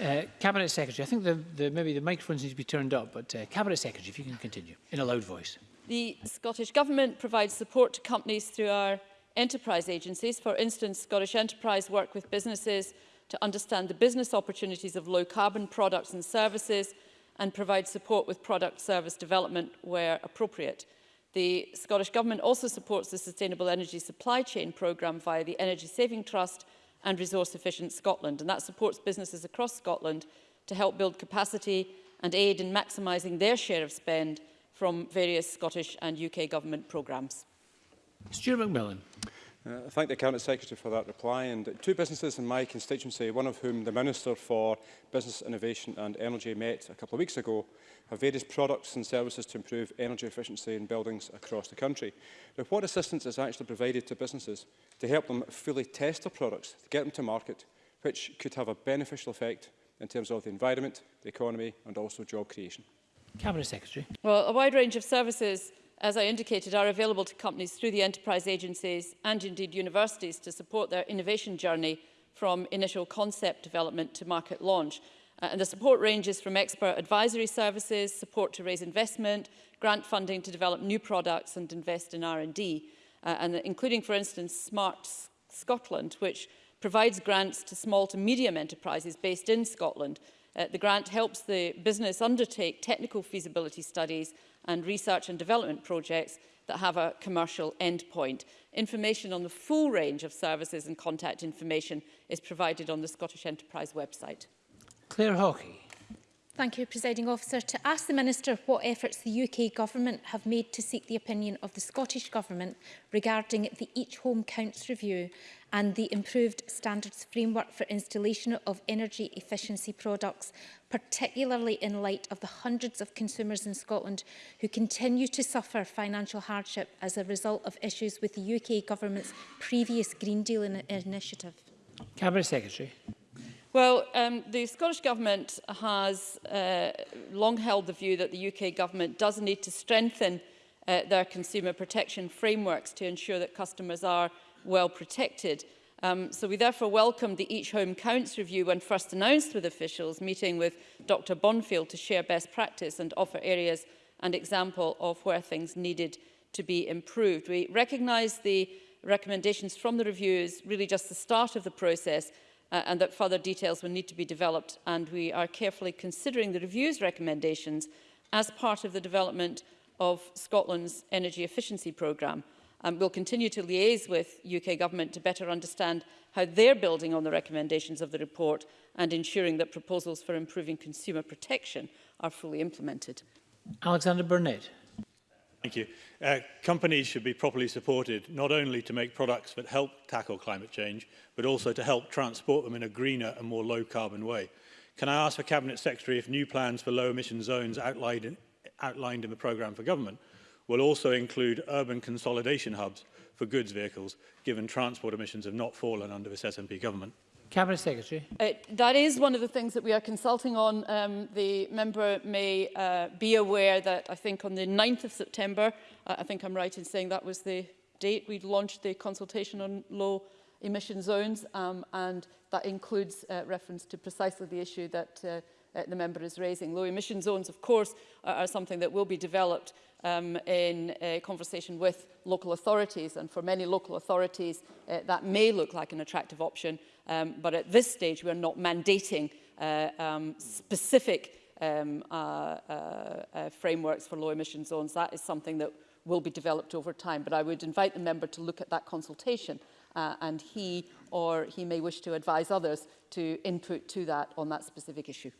Uh, Cabinet Secretary, I think the, the, maybe the microphones need to be turned up, but uh, Cabinet Secretary, if you can continue in a loud voice. The Scottish Government provides support to companies through our enterprise agencies. For instance, Scottish Enterprise work with businesses to understand the business opportunities of low carbon products and services and provide support with product service development where appropriate. The Scottish Government also supports the Sustainable Energy Supply Chain Programme via the Energy Saving Trust and Resource Efficient Scotland. And that supports businesses across Scotland to help build capacity and aid in maximising their share of spend from various Scottish and UK government programmes. Stuart McMillan. Uh, I thank the Cabinet Secretary for that reply. And two businesses in my constituency, one of whom the Minister for Business Innovation and Energy met a couple of weeks ago, have various products and services to improve energy efficiency in buildings across the country. Now, what assistance is actually provided to businesses to help them fully test their products, to get them to market, which could have a beneficial effect in terms of the environment, the economy and also job creation? Cabinet Secretary. Well, a wide range of services as I indicated, are available to companies through the enterprise agencies and indeed universities to support their innovation journey from initial concept development to market launch. Uh, and the support ranges from expert advisory services, support to raise investment, grant funding to develop new products and invest in R&D, uh, and including, for instance, Smart Scotland, which provides grants to small to medium enterprises based in Scotland. Uh, the grant helps the business undertake technical feasibility studies and research and development projects that have a commercial endpoint. Information on the full range of services and contact information is provided on the Scottish Enterprise website. Claire Hawkey. Thank you, Presiding Officer. To ask the Minister what efforts the UK Government have made to seek the opinion of the Scottish Government regarding the Each Home Counts review and the improved standards framework for installation of energy efficiency products, particularly in light of the hundreds of consumers in Scotland who continue to suffer financial hardship as a result of issues with the UK Government's previous Green Deal in initiative. Cabinet Secretary. Well, um, the Scottish Government has uh, long held the view that the UK Government does need to strengthen uh, their consumer protection frameworks to ensure that customers are well protected. Um, so we therefore welcomed the Each Home Counts review when first announced with officials, meeting with Dr Bonfield to share best practice and offer areas and example of where things needed to be improved. We recognise the recommendations from the review is really just the start of the process uh, and that further details will need to be developed and we are carefully considering the review's recommendations as part of the development of Scotland's energy efficiency programme. Um, we'll continue to liaise with UK government to better understand how they're building on the recommendations of the report and ensuring that proposals for improving consumer protection are fully implemented. Alexander Burnett. Thank you. Uh, companies should be properly supported, not only to make products that help tackle climate change, but also to help transport them in a greener and more low-carbon way. Can I ask the Cabinet Secretary if new plans for low-emission zones outlined in, outlined in the programme for government will also include urban consolidation hubs for goods vehicles, given transport emissions have not fallen under this SNP government? Cabinet Secretary. Uh, that is one of the things that we are consulting on. Um, the member may uh, be aware that I think on the 9th of September, uh, I think I'm right in saying that was the date we launched the consultation on low emission zones um, and that includes uh, reference to precisely the issue that uh, uh, the member is raising. Low emission zones, of course, are, are something that will be developed um, in conversation with local authorities. And for many local authorities, uh, that may look like an attractive option. Um, but at this stage, we are not mandating uh, um, specific um, uh, uh, uh, frameworks for low emission zones. That is something that will be developed over time. But I would invite the member to look at that consultation uh, and he or he may wish to advise others to input to that on that specific issue.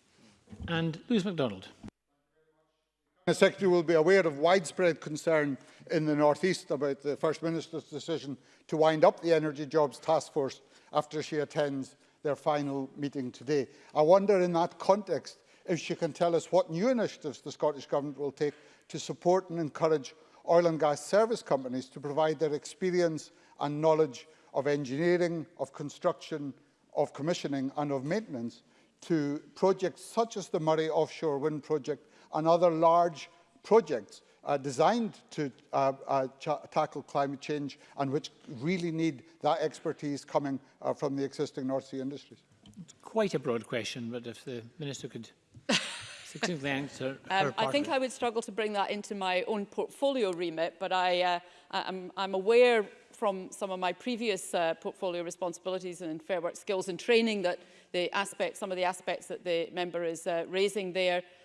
And Louise MacDonald. The Secretary will be aware of widespread concern in the northeast about the First Minister's decision to wind up the Energy Jobs Task Force after she attends their final meeting today. I wonder in that context if she can tell us what new initiatives the Scottish Government will take to support and encourage oil and gas service companies to provide their experience and knowledge of engineering, of construction, of commissioning and of maintenance to projects such as the Murray offshore wind project and other large projects uh, designed to uh, uh, tackle climate change and which really need that expertise coming uh, from the existing North Sea industries? It's quite a broad question, but if the Minister could succinctly answer um, I think I would struggle to bring that into my own portfolio remit, but I, uh, I'm, I'm aware from some of my previous uh, portfolio responsibilities and in Fair Work Skills and Training that the some of the aspects that the member is uh, raising there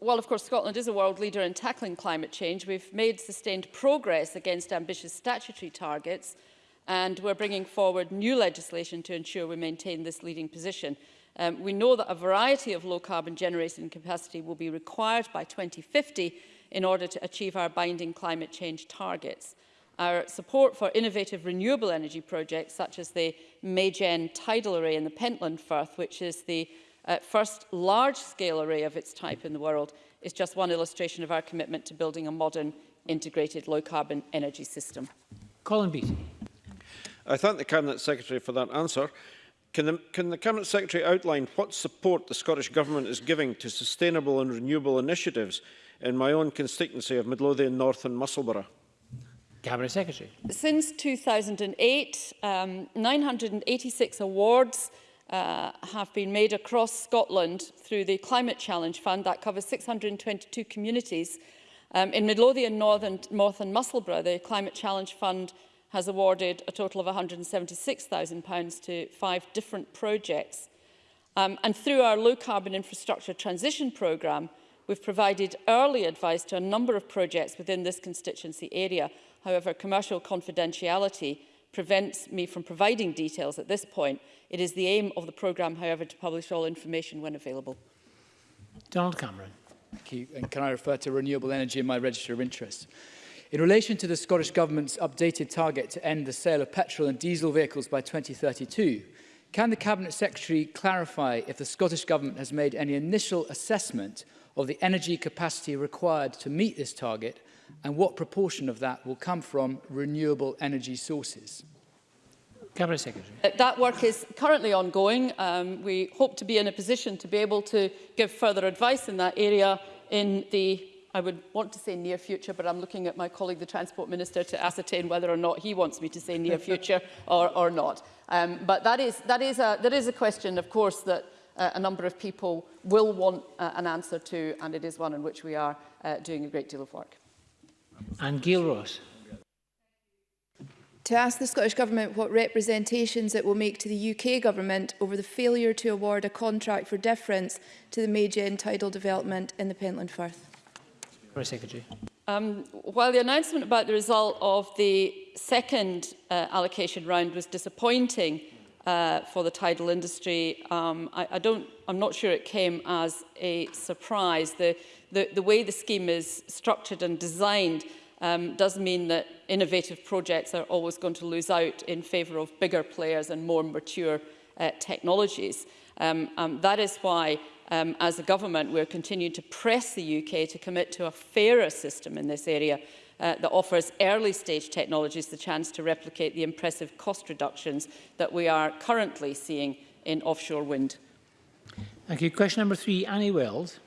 Well, of course Scotland is a world leader in tackling climate change, we've made sustained progress against ambitious statutory targets and we're bringing forward new legislation to ensure we maintain this leading position. Um, we know that a variety of low carbon generating capacity will be required by 2050 in order to achieve our binding climate change targets. Our support for innovative renewable energy projects such as the Maygen tidal array in the Pentland Firth, which is the Uh, first large-scale array of its type in the world is just one illustration of our commitment to building a modern, integrated, low-carbon energy system. Colin Beattie. I thank the Cabinet Secretary for that answer. Can the, can the Cabinet Secretary outline what support the Scottish Government is giving to sustainable and renewable initiatives in my own constituency of Midlothian North and Musselburgh? Cabinet Secretary. Since 2008, um, 986 awards uh, have been made across Scotland through the Climate Challenge Fund that covers 622 communities. Um, in Midlothian, North and, North and Musselburgh, the Climate Challenge Fund has awarded a total of £176,000 to five different projects. Um, and through our low carbon infrastructure transition programme, we've provided early advice to a number of projects within this constituency area. However, commercial confidentiality prevents me from providing details at this point. It is the aim of the programme, however, to publish all information when available. Donald Cameron. Thank you. And can I refer to renewable energy in my register of interest? In relation to the Scottish Government's updated target to end the sale of petrol and diesel vehicles by 2032, can the Cabinet Secretary clarify if the Scottish Government has made any initial assessment of the energy capacity required to meet this target and what proportion of that will come from renewable energy sources? Cabinet Secretary. Uh, that work is currently ongoing. Um, we hope to be in a position to be able to give further advice in that area in the I would want to say near future, but I'm looking at my colleague, the Transport Minister, to ascertain whether or not he wants me to say near future or, or not. Um, but that is, that, is a, that is a question, of course, that uh, a number of people will want uh, an answer to, and it is one in which we are uh, doing a great deal of work. And Gilros. To ask the Scottish Government what representations it will make to the UK Government over the failure to award a contract for difference to the major tidal development in the Pentland Firth. Secretary. Um, while the announcement about the result of the second uh, allocation round was disappointing uh, for the tidal industry, um, I, I don't, I'm not sure it came as a surprise. The the, the way the scheme is structured and designed um, does mean that innovative projects are always going to lose out in favour of bigger players and more mature uh, technologies. Um, um, that is why, um, as a government, we're continuing to press the UK to commit to a fairer system in this area uh, that offers early stage technologies the chance to replicate the impressive cost reductions that we are currently seeing in offshore wind. Thank you. Question number three, Annie Wells.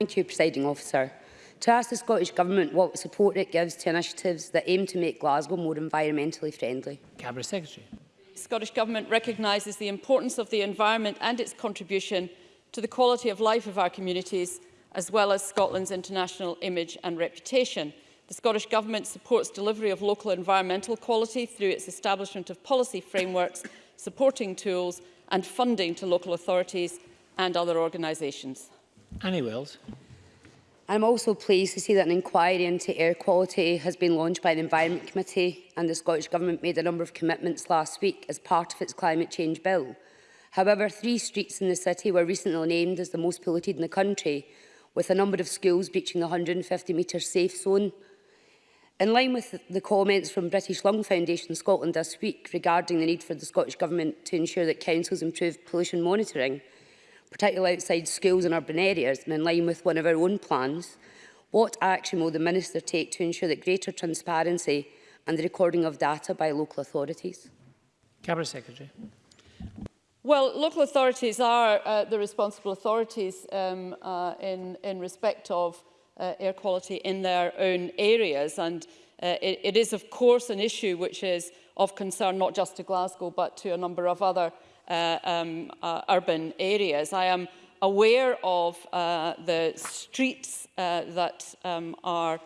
Thank you, Presiding Officer. To ask the Scottish Government what support it gives to initiatives that aim to make Glasgow more environmentally friendly. Cabinet Secretary. The Scottish Government recognises the importance of the environment and its contribution to the quality of life of our communities, as well as Scotland's international image and reputation. The Scottish Government supports delivery of local environmental quality through its establishment of policy frameworks, supporting tools and funding to local authorities and other organisations. Annie Wills. I'm also pleased to see that an inquiry into air quality has been launched by the Environment Committee and the Scottish Government made a number of commitments last week as part of its climate change bill. However, three streets in the city were recently named as the most polluted in the country, with a number of schools breaching the 150 metre safe zone. In line with the comments from British Lung Foundation Scotland this week regarding the need for the Scottish Government to ensure that councils improve pollution monitoring, particularly outside schools and urban areas, and in line with one of our own plans, what action will the Minister take to ensure that greater transparency and the recording of data by local authorities? Cabinet Secretary. Well, local authorities are uh, the responsible authorities um, uh, in, in respect of uh, air quality in their own areas. And uh, it, it is, of course, an issue which is of concern not just to Glasgow, but to a number of other uh, um, uh, urban areas. I am aware of uh, the streets uh, that um, are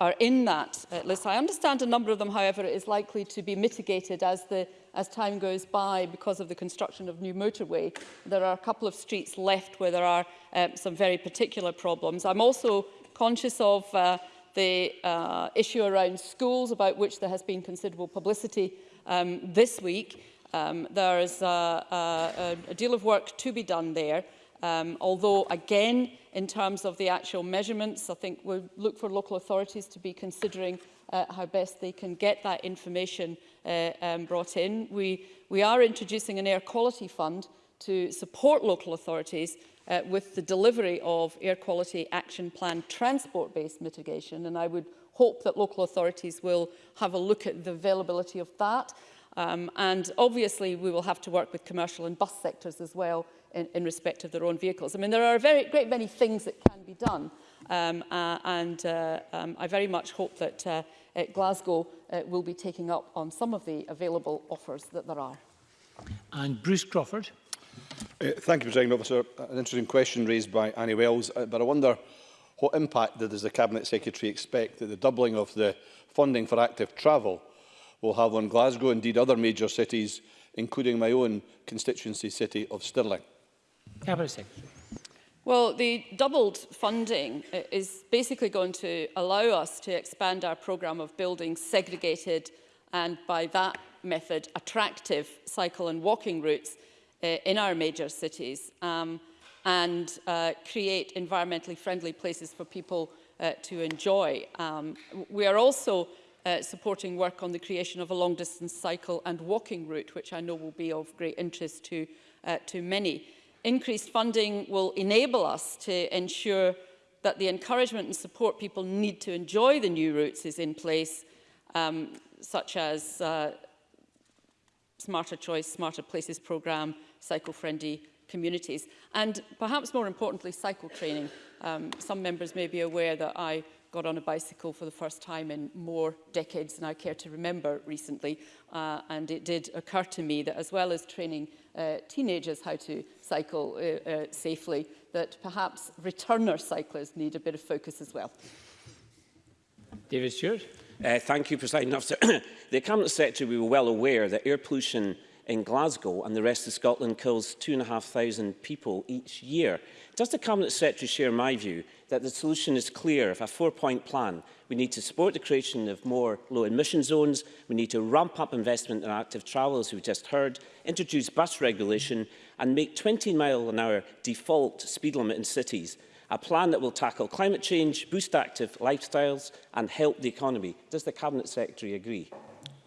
are in that uh, list. I understand a number of them, however, is likely to be mitigated as, the, as time goes by because of the construction of new motorway. There are a couple of streets left where there are um, some very particular problems. I'm also conscious of uh, the uh, issue around schools about which there has been considerable publicity um, this week. Um, there is a, a, a deal of work to be done there. Um, although, again, in terms of the actual measurements, I think we will look for local authorities to be considering uh, how best they can get that information uh, um, brought in. We, we are introducing an air quality fund to support local authorities uh, with the delivery of air quality action plan transport-based mitigation, and I would hope that local authorities will have a look at the availability of that. Um, and obviously, we will have to work with commercial and bus sectors as well in, in respect of their own vehicles. I mean, there are a very great many things that can be done. Um, uh, and uh, um, I very much hope that uh, uh Glasgow uh, will be taking up on some of the available offers that there are. And Bruce Crawford. Uh, thank you, President Officer. Uh, an interesting question raised by Annie Wells, uh, but I wonder what impact does the Cabinet Secretary expect that the doubling of the funding for active travel will have on Glasgow, indeed other major cities, including my own constituency city of Stirling? Well, the doubled funding uh, is basically going to allow us to expand our programme of building segregated and by that method attractive cycle and walking routes uh, in our major cities um, and uh, create environmentally friendly places for people uh, to enjoy. Um, we are also uh, supporting work on the creation of a long distance cycle and walking route, which I know will be of great interest to, uh, to many. Increased funding will enable us to ensure that the encouragement and support people need to enjoy the new routes is in place, um, such as uh, Smarter Choice, Smarter Places programme, cycle-friendly communities. And perhaps more importantly, cycle training. Um, some members may be aware that I got on a bicycle for the first time in more decades than I care to remember recently. Uh, and it did occur to me that as well as training uh, teenagers how to cycle uh, uh, safely, that perhaps returner cyclists need a bit of focus as well. David Stewart. Uh, thank you, President Officer. the Cabinet Secretary, we were well aware that air pollution in Glasgow and the rest of Scotland kills 2,500 people each year. Does the Cabinet Secretary share my view that the solution is clear of a four-point plan? We need to support the creation of more low-emission zones, we need to ramp up investment in active travel, as we've just heard, introduce bus regulation and make 20 mile an hour default speed limit in cities. A plan that will tackle climate change, boost active lifestyles and help the economy. Does the Cabinet Secretary agree?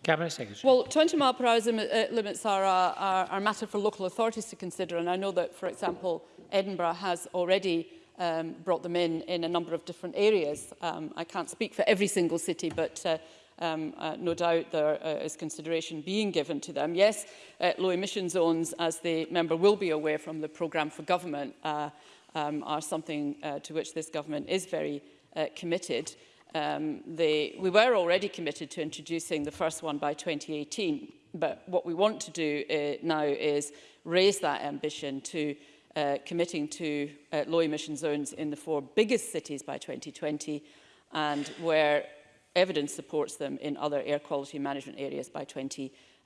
Cabinet Secretary. Well, 20 mile per hour uh, limits are a, are a matter for local authorities to consider, and I know that, for example, Edinburgh has already um, brought them in in a number of different areas. Um, I can't speak for every single city, but uh, um, uh, no doubt there uh, is consideration being given to them. Yes, uh, low emission zones, as the member will be aware from the programme for government, uh, um, are something uh, to which this government is very uh, committed. Um, the, we were already committed to introducing the first one by 2018, but what we want to do uh, now is raise that ambition to uh, committing to uh, low emission zones in the four biggest cities by 2020 and where evidence supports them in other air quality management areas by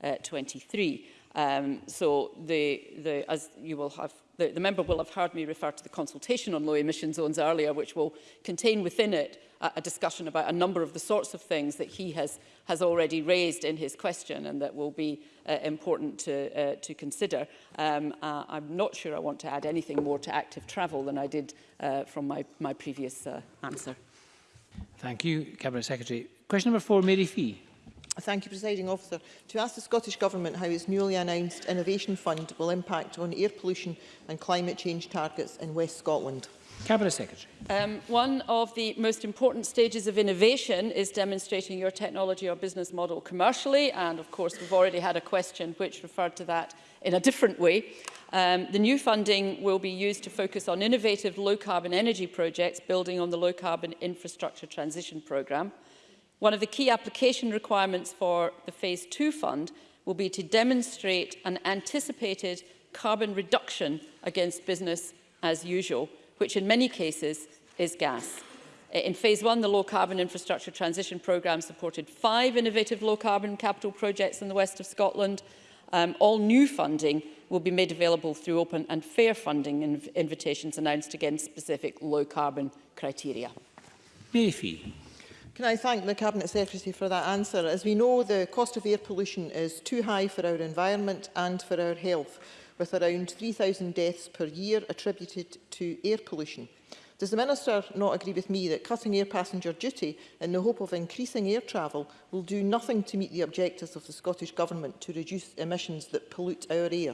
2023. Uh, um, so the, the, as you will have the, the member will have heard me refer to the consultation on low emission zones earlier, which will contain within it a, a discussion about a number of the sorts of things that he has, has already raised in his question and that will be uh, important to, uh, to consider. Um, uh, I'm not sure I want to add anything more to active travel than I did uh, from my, my previous uh, answer. Thank you, Cabinet Secretary. Question number four, Mary Fee. Thank you, Presiding Officer. To ask the Scottish Government how its newly announced Innovation Fund will impact on air pollution and climate change targets in West Scotland. Cabinet Secretary. Um, one of the most important stages of innovation is demonstrating your technology or business model commercially. And of course, we've already had a question which referred to that in a different way. Um, the new funding will be used to focus on innovative low-carbon energy projects building on the low-carbon infrastructure transition programme. One of the key application requirements for the Phase 2 fund will be to demonstrate an anticipated carbon reduction against business as usual, which in many cases is gas. Eh, in Phase 1, the Low Carbon Infrastructure Transition Programme supported five innovative low-carbon capital projects in the west of Scotland. Um, all new funding will be made available through open and fair funding inv invitations announced against specific low-carbon criteria. Murphy. Can I thank the Cabinet Secretary for that answer? As we know, the cost of air pollution is too high for our environment and for our health, with around 3,000 deaths per year attributed to air pollution. Does the Minister not agree with me that cutting air passenger duty in the hope of increasing air travel will do nothing to meet the objectives of the Scottish Government to reduce emissions that pollute our air?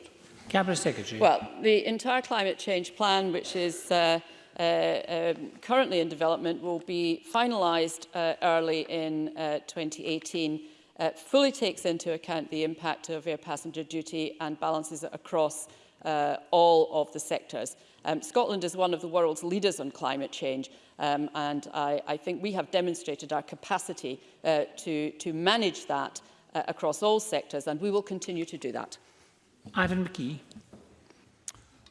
Cabinet Secretary. Well, the entire climate change plan, which is uh, uh, um, currently in development will be finalised uh, early in uh, 2018 uh, fully takes into account the impact of air passenger duty and balances it across uh, all of the sectors. Um, Scotland is one of the world's leaders on climate change um, and I, I think we have demonstrated our capacity uh, to, to manage that uh, across all sectors and we will continue to do that. Ivan McKee.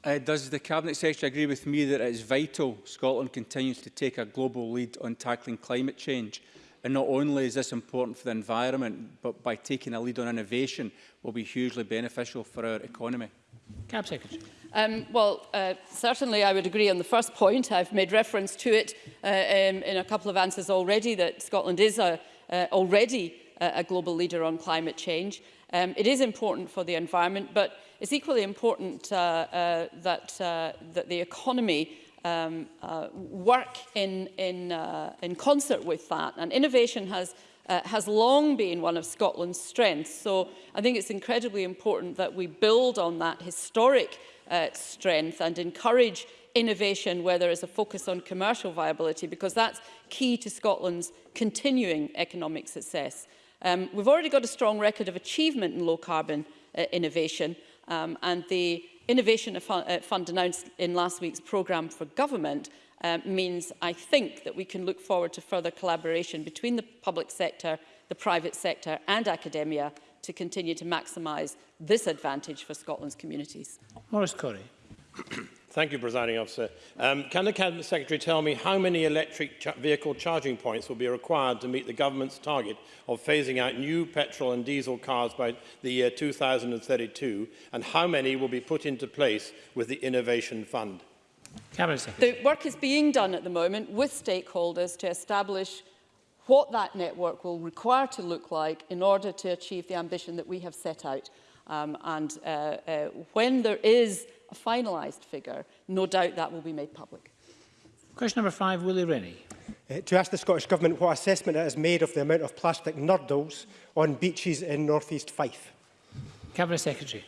Uh, does the Cabinet Secretary agree with me that it is vital Scotland continues to take a global lead on tackling climate change? And not only is this important for the environment, but by taking a lead on innovation will be hugely beneficial for our economy. Cab Secretary. Um, well, uh, certainly I would agree on the first point. I've made reference to it uh, um, in a couple of answers already that Scotland is a, uh, already a, a global leader on climate change. Um, it is important for the environment, but it's equally important uh, uh, that, uh, that the economy um, uh, work in, in, uh, in concert with that. And innovation has uh, has long been one of Scotland's strengths. So I think it's incredibly important that we build on that historic uh, strength and encourage innovation where there is a focus on commercial viability because that's key to Scotland's continuing economic success. Um, we've already got a strong record of achievement in low carbon uh, innovation, Um, and the Innovation uh, Fund announced in last week's programme for government um, means, I think, that we can look forward to further collaboration between the public sector, the private sector and academia to continue to maximise this advantage for Scotland's communities. Maurice Corey. Thank you, Presiding Officer. Um, can the Cabinet Secretary tell me how many electric vehicle charging points will be required to meet the government's target of phasing out new petrol and diesel cars by the year 2032, and how many will be put into place with the Innovation Fund? Cabinet Secretary. The work is being done at the moment with stakeholders to establish what that network will require to look like in order to achieve the ambition that we have set out. Um, and uh, uh, when there is a finalised figure, no doubt that will be made public. Question number five, Willie Rennie. Uh, to ask the Scottish Government what assessment it has made of the amount of plastic nurdles on beaches in North East Fife. Cabinet Secretary.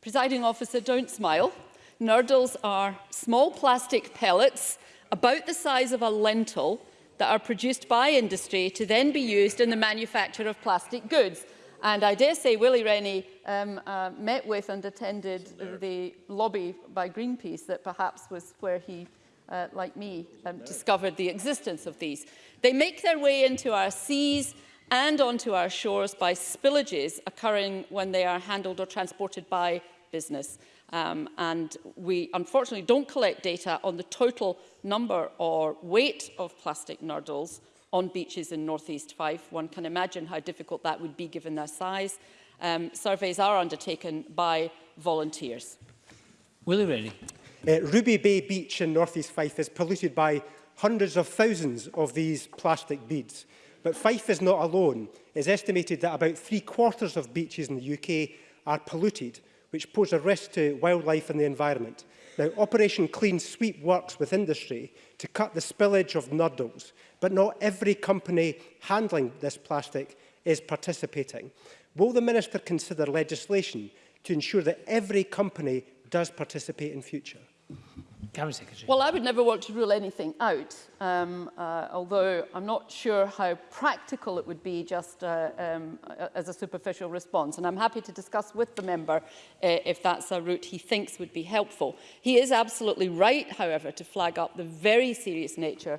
Presiding officer, don't smile. Nurdles are small plastic pellets about the size of a lentil that are produced by industry to then be used in the manufacture of plastic goods. And I dare say Willie Rennie um, uh, met with and attended the lobby by Greenpeace that perhaps was where he, uh, like me, um, discovered the existence of these. They make their way into our seas and onto our shores by spillages occurring when they are handled or transported by business. Um, and we unfortunately don't collect data on the total number or weight of plastic nodules on beaches in North East Fife. One can imagine how difficult that would be given their size. Um, surveys are undertaken by volunteers. Willie Rennie. Uh, Ruby Bay Beach in North East Fife is polluted by hundreds of thousands of these plastic beads. But Fife is not alone. It's estimated that about three quarters of beaches in the UK are polluted, which pose a risk to wildlife and the environment. Now, Operation Clean Sweep works with industry to cut the spillage of nodules, but not every company handling this plastic is participating. Will the Minister consider legislation to ensure that every company does participate in future? Cabinet Secretary. Well, I would never want to rule anything out, um, uh, although I'm not sure how practical it would be just uh, um, as a superficial response. And I'm happy to discuss with the member uh, if that's a route he thinks would be helpful. He is absolutely right, however, to flag up the very serious nature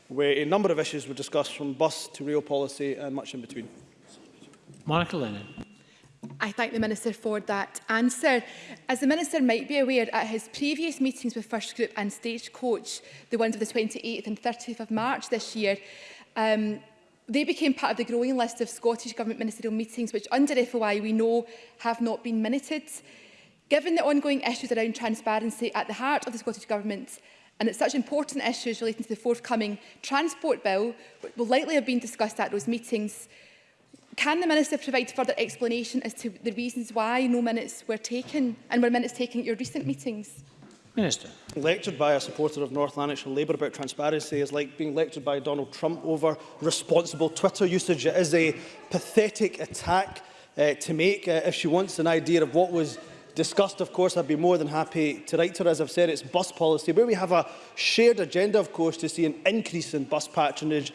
where a number of issues were discussed from bus to rail policy and much in between. Monica Lennon. I thank the Minister for that answer. As the Minister might be aware, at his previous meetings with First Group and Stagecoach, the ones of the 28th and 30th of March this year, um, They became part of the growing list of Scottish Government ministerial meetings, which under FOI we know have not been minuted. Given the ongoing issues around transparency at the heart of the Scottish Government, and it's such important issues relating to the forthcoming Transport Bill will likely have been discussed at those meetings, Can the Minister provide further explanation as to the reasons why no minutes were taken and were minutes taken at your recent meetings? Minister. Lectured by a supporter of North Lanarkshire Labour about transparency is like being lectured by Donald Trump over responsible Twitter usage. It is a pathetic attack uh, to make. Uh, if she wants an idea of what was discussed, of course, I'd be more than happy to write to her. As I've said, it's bus policy, where we have a shared agenda, of course, to see an increase in bus patronage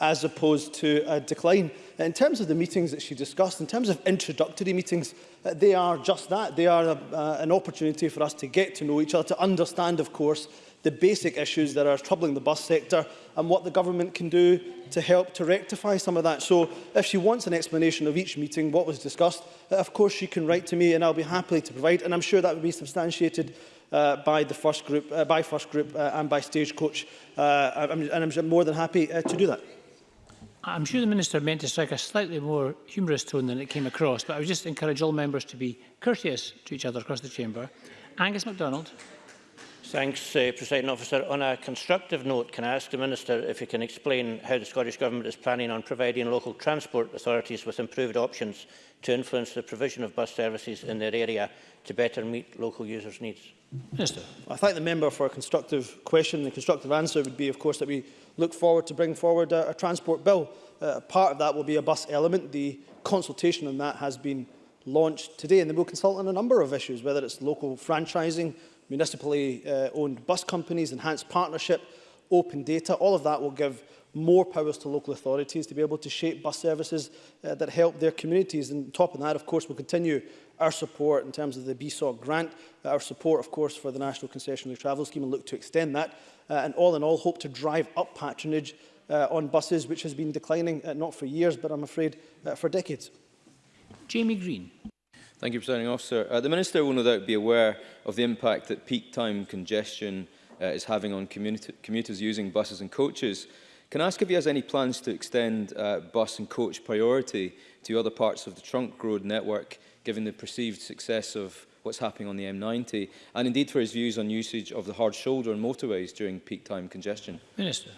as opposed to a decline in terms of the meetings that she discussed, in terms of introductory meetings, uh, they are just that. They are a, uh, an opportunity for us to get to know each other, to understand, of course, the basic issues that are troubling the bus sector and what the government can do to help to rectify some of that. So if she wants an explanation of each meeting, what was discussed, uh, of course she can write to me and I'll be happy to provide. And I'm sure that would be substantiated uh, by the first group, uh, by first group uh, and by Stagecoach. Uh, I'm, and I'm more than happy uh, to do that. I'm sure the Minister meant to strike a slightly more humorous tone than it came across, but I would just encourage all members to be courteous to each other across the Chamber. Angus MacDonald. Thanks, uh, President Officer. On a constructive note, can I ask the Minister if he can explain how the Scottish Government is planning on providing local transport authorities with improved options to influence the provision of bus services in their area to better meet local users' needs? Minister. I thank the member for a constructive question. The constructive answer would be, of course, that we look forward to bring forward a, a transport bill. Uh, part of that will be a bus element. The consultation on that has been launched today, and they will consult on a number of issues, whether it's local franchising, municipally uh, owned bus companies, enhanced partnership, open data. All of that will give more powers to local authorities to be able to shape bus services uh, that help their communities. And top of that, of course, will continue our support in terms of the BSOC grant, our support, of course, for the National Concessionary Travel Scheme and look to extend that. Uh, and all in all, hope to drive up patronage uh, on buses, which has been declining uh, not for years, but I'm afraid uh, for decades. Jamie Green. Thank you, Presiding Officer. Uh, the Minister will no doubt be aware of the impact that peak time congestion uh, is having on commuters using buses and coaches. Can I ask if he has any plans to extend uh, bus and coach priority to other parts of the trunk road network, given the perceived success of what's happening on the M90, and indeed for his views on usage of the hard shoulder and motorways during peak time congestion? Minister.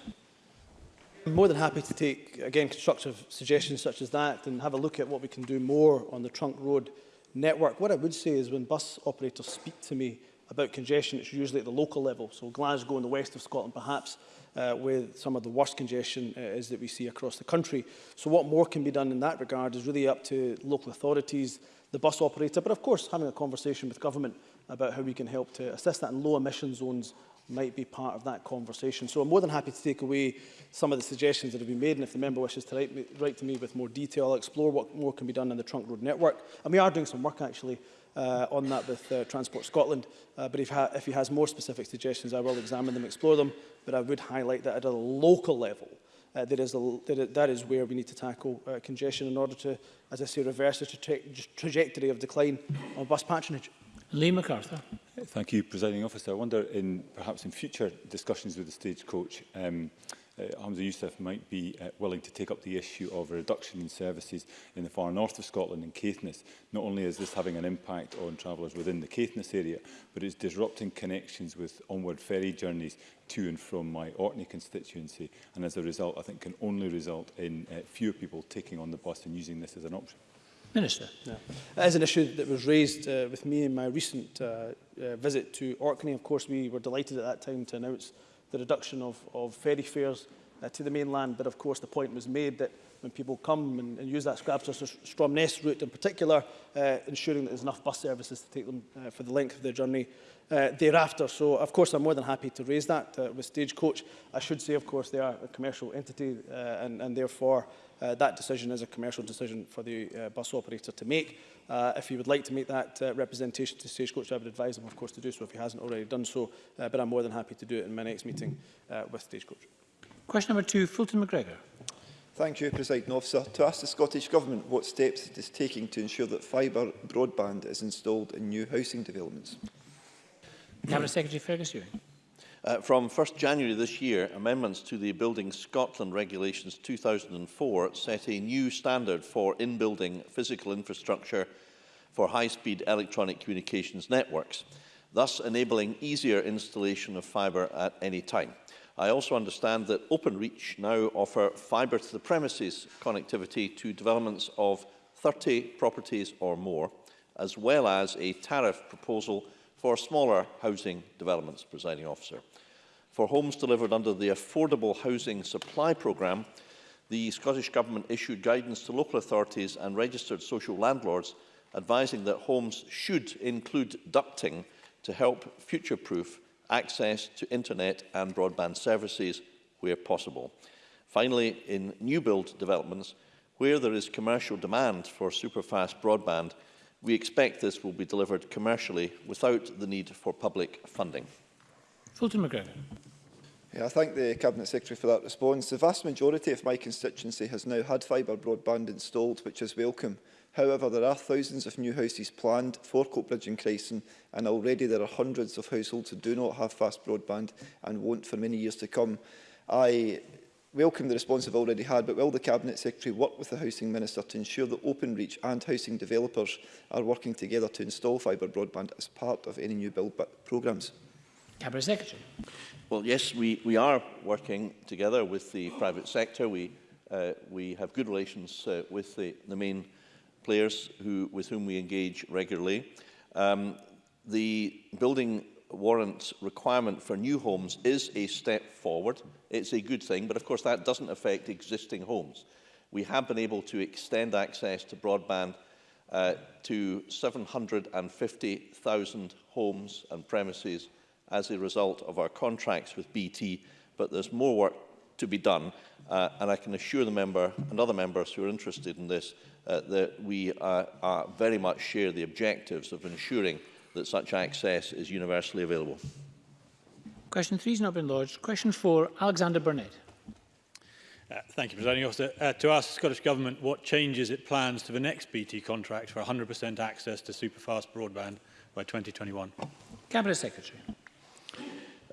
I'm more than happy to take, again, constructive suggestions such as that and have a look at what we can do more on the trunk road network. What I would say is when bus operators speak to me about congestion, it's usually at the local level. So Glasgow in the west of Scotland, perhaps uh, with some of the worst congestion uh, is that we see across the country. So what more can be done in that regard is really up to local authorities, the bus operator, but of course having a conversation with government about how we can help to assist that in low emission zones might be part of that conversation. So I'm more than happy to take away some of the suggestions that have been made and if the member wishes to write, me, write to me with more detail, I'll explore what more can be done in the trunk road network. And we are doing some work actually uh, on that with uh, Transport Scotland. Uh, but if, ha if he has more specific suggestions, I will examine them, explore them. But I would highlight that at a local level, uh, there is a, there, that is where we need to tackle uh, congestion in order to, as I say, reverse the tra trajectory of decline of bus patronage. Lee MacArthur. Thank you, Presiding Officer. I wonder, in, perhaps in future discussions with the stagecoach, um, uh, eh, Hamza Youssef might be uh, willing to take up the issue of a reduction in services in the far north of Scotland in Caithness. Not only is this having an impact on travellers within the Caithness area, but it's disrupting connections with onward ferry journeys to and from my Orkney constituency. And as a result, I think can only result in uh, fewer people taking on the bus and using this as an option. Minister. Yeah. That is an issue that was raised uh, with me in my recent uh, uh, visit to Orkney. Of course, we were delighted at that time to announce the reduction of, of ferry fares uh, to the mainland. But of course, the point was made that when people come and, and use that Scrabster Stromness route in particular, uh, ensuring that there's enough bus services to take them uh, for the length of their journey uh, thereafter. So, of course, I'm more than happy to raise that uh, with Stagecoach. I should say, of course, they are a commercial entity uh, and, and therefore uh, that decision is a commercial decision for the uh, bus operator to make. Uh, if he would like to make that uh, representation to Stagecoach, I would advise him, of course, to do so if he hasn't already done so. Uh, but I'm more than happy to do it in my next meeting uh, with Stagecoach. Question number two, Fulton McGregor. Thank you, President Officer. To ask the Scottish Government what steps it is taking to ensure that fibre broadband is installed in new housing developments. Cabinet Secretary Fergus Ewing. Uh, from 1st January this year, amendments to the Building Scotland Regulations 2004 set a new standard for in-building physical infrastructure for high-speed electronic communications networks, thus enabling easier installation of fibre at any time. I also understand that OpenReach now offer fibre to the premises connectivity to developments of 30 properties or more, as well as a tariff proposal for smaller housing developments, presiding officer. For homes delivered under the Affordable Housing Supply Programme, the Scottish Government issued guidance to local authorities and registered social landlords advising that homes should include ducting to help future-proof access to internet and broadband services where possible. Finally, in new build developments, where there is commercial demand for superfast broadband, We expect this will be delivered commercially without the need for public funding. Fulton McGregor. Yeah, I thank the Cabinet Secretary for that response. The vast majority of my constituency has now had fibre broadband installed, which is welcome. However, there are thousands of new houses planned for Coatbridge and Cresson, and already there are hundreds of households who do not have fast broadband and won't for many years to come. I welcome the response I've already had, but will the Cabinet Secretary work with the Housing Minister to ensure that Openreach and housing developers are working together to install fibre broadband as part of any new build programmes? Cabinet Secretary. Well, yes, we, we are working together with the private sector. We, uh, we have good relations uh, with the, the main players who, with whom we engage regularly. Um, the building warrants requirement for new homes is a step forward. It's a good thing, but of course that doesn't affect existing homes. We have been able to extend access to broadband uh, to 750,000 homes and premises as a result of our contracts with BT, but there's more work to be done. Uh, and I can assure the member and other members who are interested in this uh, that we uh, are very much share the objectives of ensuring that such access is universally available. Question three has not been lodged. Question four, Alexander Burnett. Uh, thank you, Presiding Officer. Uh, to ask the Scottish Government what changes it plans to the next BT contract for 100% access to superfast broadband by 2021. Cabinet Secretary.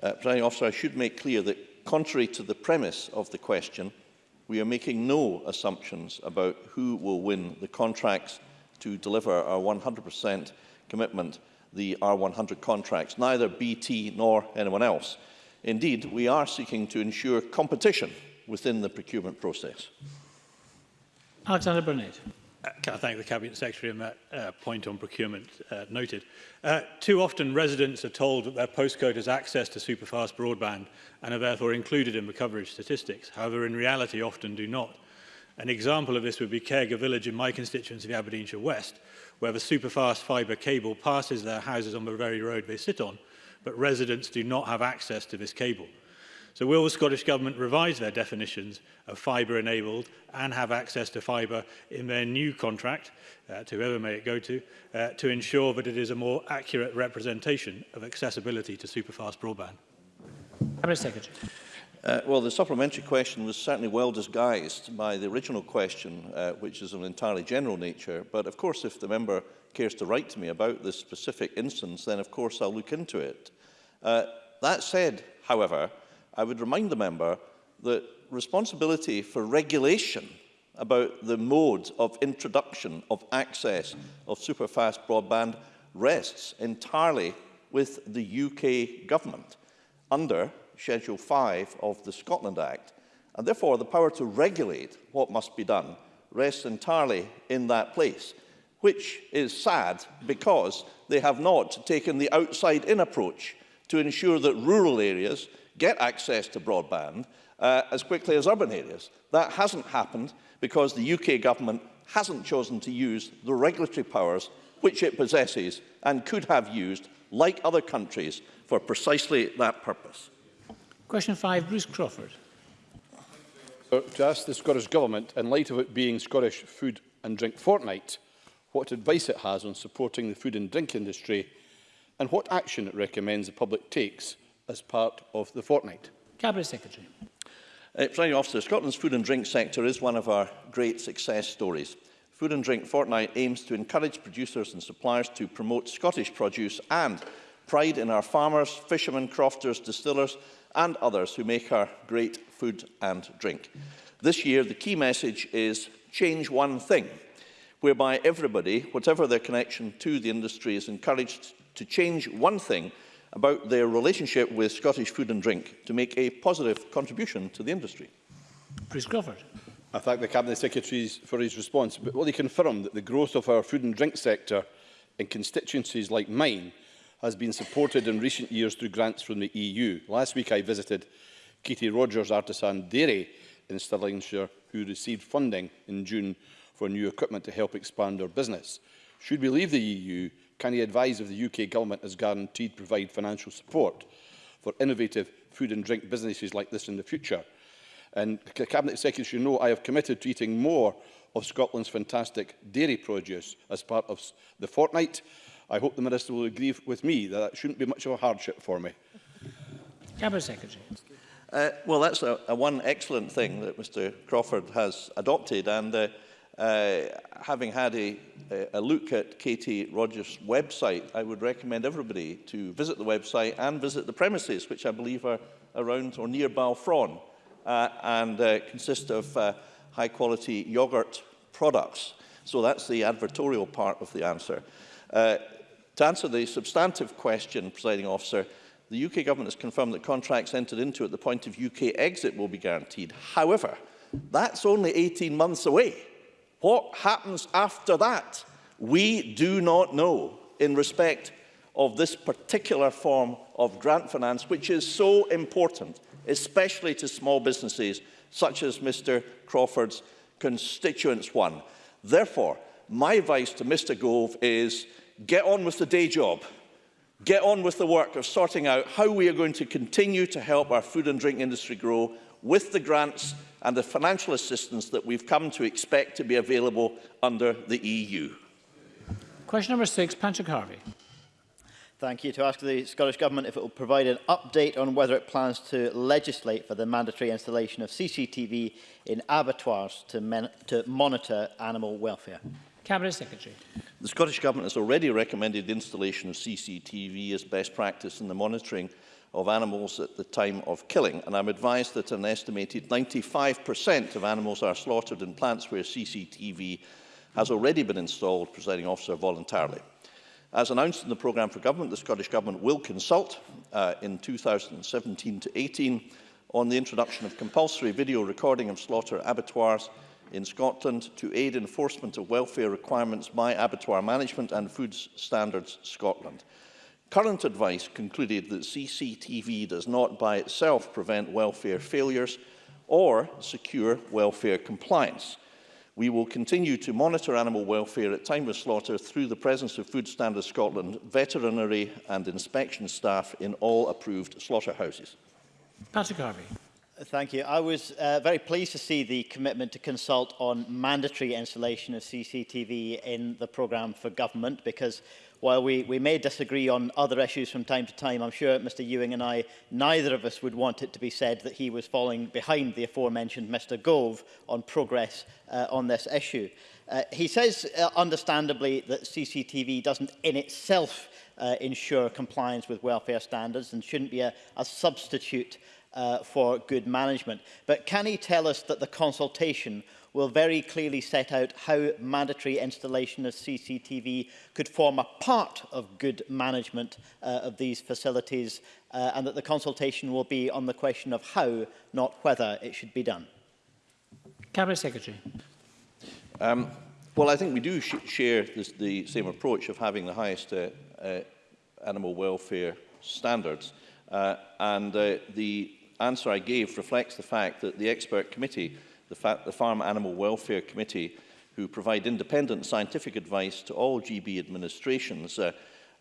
Uh, Presiding Officer, I should make clear that contrary to the premise of the question, we are making no assumptions about who will win the contracts to deliver our 100% commitment the R100 contracts, neither BT nor anyone else. Indeed, we are seeking to ensure competition within the procurement process. Alexander Burnett. Uh, can I thank the Cabinet Secretary on that uh, point on procurement uh, noted. Uh, too often residents are told that their postcode has access to superfast broadband and are therefore included in the coverage statistics. However, in reality often do not. An example of this would be Caregiver Village in my constituency of Aberdeenshire West, where the superfast fibre cable passes their houses on the very road they sit on, but residents do not have access to this cable. So will the Scottish Government revise their definitions of fibre enabled and have access to fibre in their new contract, uh, to whoever may it go to, uh, to ensure that it is a more accurate representation of accessibility to superfast broadband? Cabinet Secretary. Uh, well, the supplementary question was certainly well disguised by the original question, uh, which is of an entirely general nature. But of course, if the member cares to write to me about this specific instance, then of course I'll look into it. Uh, that said, however, I would remind the member that responsibility for regulation about the mode of introduction of access of superfast broadband rests entirely with the UK government under Schedule 5 of the Scotland Act, and therefore the power to regulate what must be done rests entirely in that place, which is sad because they have not taken the outside-in approach to ensure that rural areas get access to broadband uh, as quickly as urban areas. That hasn't happened because the UK government hasn't chosen to use the regulatory powers which it possesses and could have used, like other countries, for precisely that purpose. Question 5, Bruce Crawford. So, To ask the Scottish Government, in light of it being Scottish Food and Drink Fortnight, what advice it has on supporting the food and drink industry and what action it recommends the public takes as part of the fortnight. Cabinet Secretary. Uh, President Officer, Scotland's food and drink sector is one of our great success stories. Food and Drink Fortnight aims to encourage producers and suppliers to promote Scottish produce and pride in our farmers, fishermen, crofters, distillers and others who make our great food and drink. This year, the key message is change one thing, whereby everybody, whatever their connection to the industry, is encouraged to change one thing about their relationship with Scottish food and drink to make a positive contribution to the industry. Bruce Crawford. I thank the Cabinet Secretary for his response, but will he confirm that the growth of our food and drink sector in constituencies like mine has been supported in recent years through grants from the EU. Last week I visited Katie Rogers Artisan Dairy in Stirlingshire who received funding in June for new equipment to help expand her business. Should we leave the EU, can he advise if the UK government is guaranteed to provide financial support for innovative food and drink businesses like this in the future? And the Cabinet Secretary should know I have committed to eating more of Scotland's fantastic dairy produce as part of the fortnight I hope the Minister will agree with me that that shouldn't be much of a hardship for me. Cabinet Secretary. Uh, well, that's a, a one excellent thing that Mr Crawford has adopted. And uh, uh, having had a, a look at Katie Rogers' website, I would recommend everybody to visit the website and visit the premises, which I believe are around or near Balfron uh, and uh, consist of uh, high-quality yoghurt products. So that's the advertorial part of the answer. Uh, To answer the substantive question, presiding officer, the UK government has confirmed that contracts entered into at the point of UK exit will be guaranteed. However, that's only 18 months away. What happens after that? We do not know in respect of this particular form of grant finance, which is so important, especially to small businesses such as Mr Crawford's constituents one. Therefore, my advice to Mr Gove is get on with the day job, get on with the work of sorting out how we are going to continue to help our food and drink industry grow with the grants and the financial assistance that we've come to expect to be available under the EU. Question number six, Patrick Harvey. Thank you. To ask the Scottish Government if it will provide an update on whether it plans to legislate for the mandatory installation of CCTV in abattoirs to, to monitor animal welfare. Cabinet Secretary. The Scottish Government has already recommended the installation of CCTV as best practice in the monitoring of animals at the time of killing, and I'm advised that an estimated 95% of animals are slaughtered in plants where CCTV has already been installed, presiding officer, voluntarily. As announced in the programme for government, the Scottish Government will consult uh, in 2017 to 18 on the introduction of compulsory video recording of slaughter abattoirs in Scotland to aid enforcement of welfare requirements by Abattoir Management and Food Standards Scotland. Current advice concluded that CCTV does not by itself prevent welfare failures or secure welfare compliance. We will continue to monitor animal welfare at time of slaughter through the presence of Food Standards Scotland, veterinary and inspection staff in all approved slaughterhouses. Patrick Harvey. Thank you. I was uh, very pleased to see the commitment to consult on mandatory installation of CCTV in the programme for government because while we, we may disagree on other issues from time to time, I'm sure Mr Ewing and I, neither of us would want it to be said that he was falling behind the aforementioned Mr Gove on progress uh, on this issue. Uh, he says, uh, understandably, that CCTV doesn't in itself uh, ensure compliance with welfare standards and shouldn't be a, a substitute uh, for good management. But can he tell us that the consultation will very clearly set out how mandatory installation of CCTV could form a part of good management uh, of these facilities uh, and that the consultation will be on the question of how, not whether, it should be done? Cabinet Secretary. Um, well, I think we do sh share this, the same approach of having the highest uh, uh, animal welfare standards. Uh, and uh, the answer I gave reflects the fact that the expert committee, the, the Farm Animal Welfare Committee, who provide independent scientific advice to all GB administrations, uh,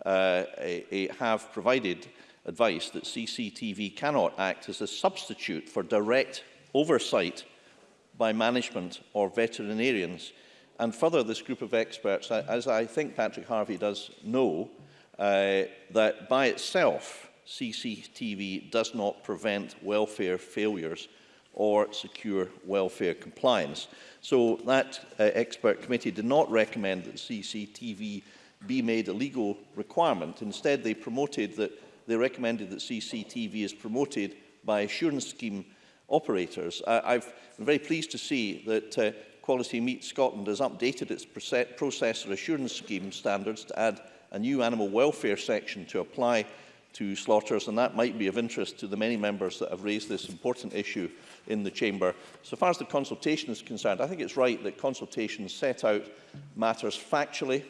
uh, a, a have provided advice that CCTV cannot act as a substitute for direct oversight by management or veterinarians. And further, this group of experts, as I think Patrick Harvey does know, uh, that by itself, CCTV does not prevent welfare failures or secure welfare compliance. So that uh, expert committee did not recommend that CCTV be made a legal requirement. Instead, they promoted that they recommended that CCTV is promoted by assurance scheme operators. I, I've I'm very pleased to see that uh, Quality Meat Scotland has updated its processor assurance scheme standards to add a new animal welfare section to apply to slaughters, and that might be of interest to the many members that have raised this important issue in the Chamber. So far as the consultation is concerned, I think it's right that consultations set out matters factually,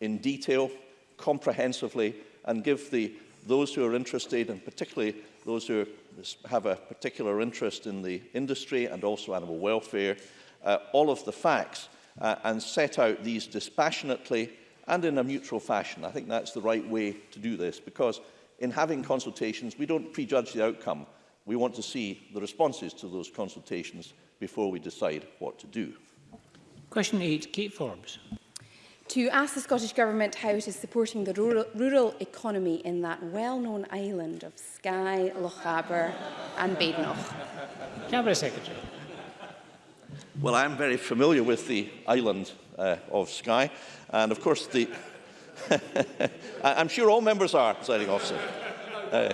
in detail, comprehensively, and give the, those who are interested, and particularly those who have a particular interest in the industry and also animal welfare, uh, all of the facts uh, and set out these dispassionately and in a mutual fashion. I think that's the right way to do this because in having consultations, we don't prejudge the outcome. We want to see the responses to those consultations before we decide what to do. Question 8, Kate Forbes. To ask the Scottish Government how it is supporting the rural, rural economy in that well-known island of Skye, Lochaber and Badenoch. Cabinet Secretary. Well, I'm very familiar with the island uh, of Skye, and of course the I'm sure all members are, presiding officer. Uh,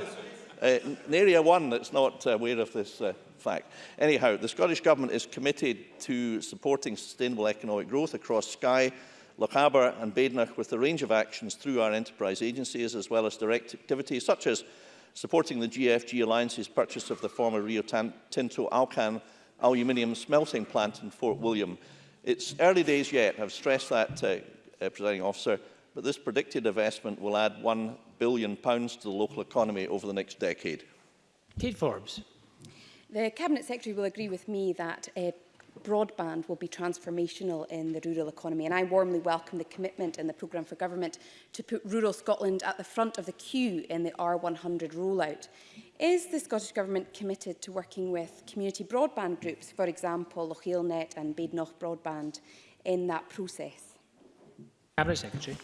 uh, area one that's not uh, aware of this uh, fact. Anyhow, the Scottish Government is committed to supporting sustainable economic growth across Skye, Lochaber and Badenoch with a range of actions through our enterprise agencies as well as direct activities such as supporting the GFG Alliance's purchase of the former Rio Tinto Alcan aluminium smelting plant in Fort William. It's early days yet, I've stressed that, uh, uh, presiding officer, but this predicted investment will add £1 billion to the local economy over the next decade. Kate Forbes. The Cabinet Secretary will agree with me that uh, broadband will be transformational in the rural economy and I warmly welcome the commitment in the programme for government to put rural Scotland at the front of the queue in the R100 rollout. Is the Scottish Government committed to working with community broadband groups, for example Lochielnet and Badenoch Broadband, in that process? Cabinet Secretary.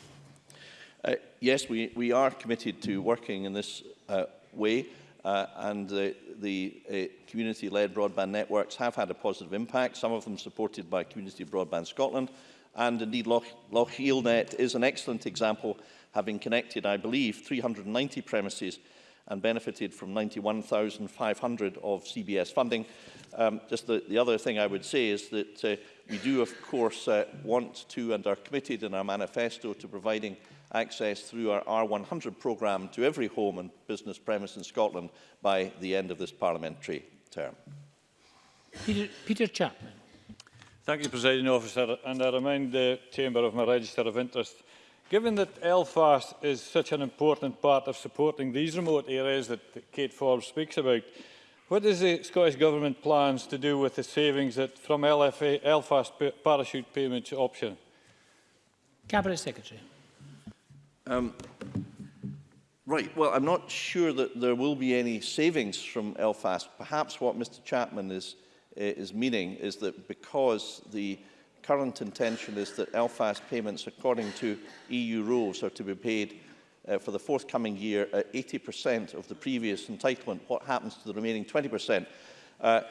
Uh, yes, we, we are committed to working in this uh, way, uh, and the, the uh, community-led broadband networks have had a positive impact, some of them supported by Community Broadband Scotland, and indeed Loch, Loch is an excellent example, having connected, I believe, 390 premises and benefited from 91,500 of CBS funding. Um, just the, the other thing I would say is that uh, we do, of course, uh, want to and are committed in our manifesto to providing access through our R100 programme to every home and business premise in Scotland by the end of this parliamentary term. Peter, Peter Chapman. Thank you, Presiding Officer, and I remind the Chamber of my register of interest. Given that Belfast is such an important part of supporting these remote areas that Kate Forbes speaks about, what does the Scottish Government plans to do with the savings that, from LFA, Belfast parachute payments option? Cabinet Secretary. Um, right, well, I'm not sure that there will be any savings from Elfast. Perhaps what Mr Chapman is, uh, is meaning is that because the current intention is that Elfast payments, according to EU rules, are to be paid uh, for the forthcoming year at 80% of the previous entitlement, what happens to the remaining 20%? Uh,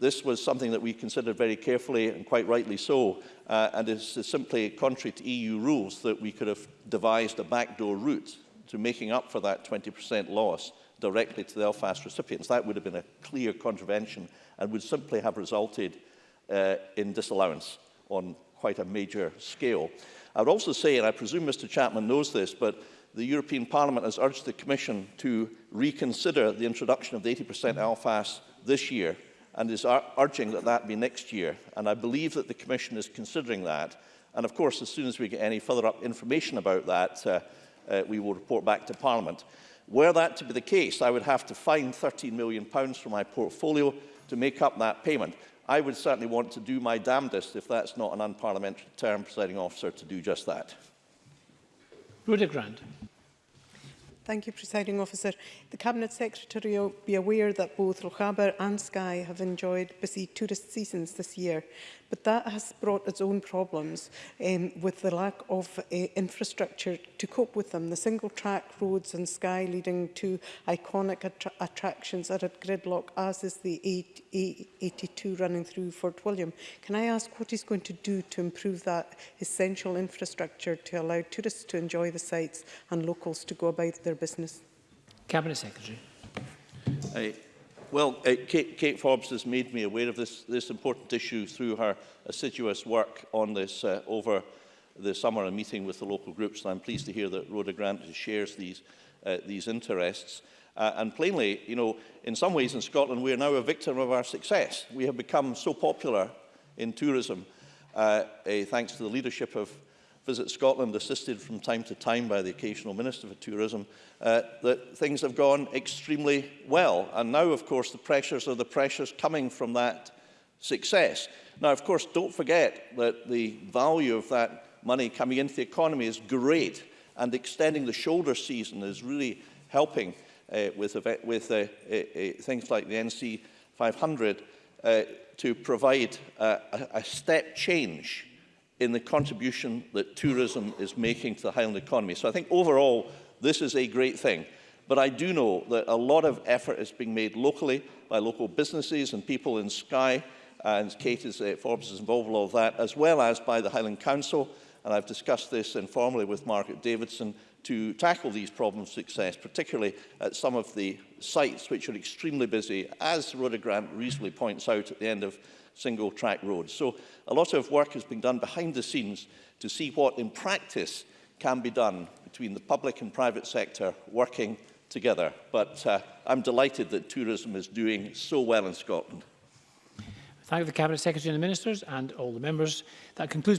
This was something that we considered very carefully and quite rightly so, uh, and it's simply contrary to EU rules that we could have devised a backdoor route to making up for that 20% loss directly to the Belfast recipients. That would have been a clear contravention and would simply have resulted uh, in disallowance on quite a major scale. I would also say, and I presume Mr Chapman knows this, but the European Parliament has urged the Commission to reconsider the introduction of the 80% LFAS this year and is ar urging that that be next year. And I believe that the Commission is considering that. And of course, as soon as we get any further up information about that, uh, uh, we will report back to Parliament. Were that to be the case, I would have to find £13 million pounds from my portfolio to make up that payment. I would certainly want to do my damnedest, if that's not an unparliamentary term, presiding officer, to do just that. Rhoda Grant. Thank you, presiding officer. The Cabinet Secretary will be aware that both Lochaber and Skye have enjoyed busy tourist seasons this year, but that has brought its own problems um, with the lack of uh, infrastructure to cope with them. The single track roads and Skye leading to iconic attra attractions are at gridlock, as is the A82 running through Fort William. Can I ask what he's going to do to improve that essential infrastructure to allow tourists to enjoy the sites and locals to go about their business? Cabinet Secretary. I, well, uh, Kate, Kate Forbes has made me aware of this, this important issue through her assiduous work on this uh, over the summer and meeting with the local groups. And I'm pleased to hear that Rhoda Grant shares these, uh, these interests. Uh, and plainly, you know, in some ways in Scotland, we are now a victim of our success. We have become so popular in tourism, uh, uh, thanks to the leadership of Visit Scotland, assisted from time to time by the occasional Minister for Tourism, uh, that things have gone extremely well. And now, of course, the pressures are the pressures coming from that success. Now, of course, don't forget that the value of that money coming into the economy is great, and extending the shoulder season is really helping uh, with, with uh, uh, uh, things like the NC 500 uh, to provide uh, a, a step change in the contribution that tourism is making to the Highland economy. So I think overall, this is a great thing. But I do know that a lot of effort is being made locally by local businesses and people in Skye, and uh, Kate is, uh, Forbes is involved in all of that, as well as by the Highland Council. And I've discussed this informally with Margaret Davidson to tackle these problems success, particularly at some of the sites which are extremely busy, as Rhoda Grant reasonably points out at the end of single track roads. So a lot of work has been done behind the scenes to see what in practice can be done between the public and private sector working together. But uh, I'm delighted that tourism is doing so well in Scotland. Thank the Cabinet Secretary and the Ministers and all the members. That concludes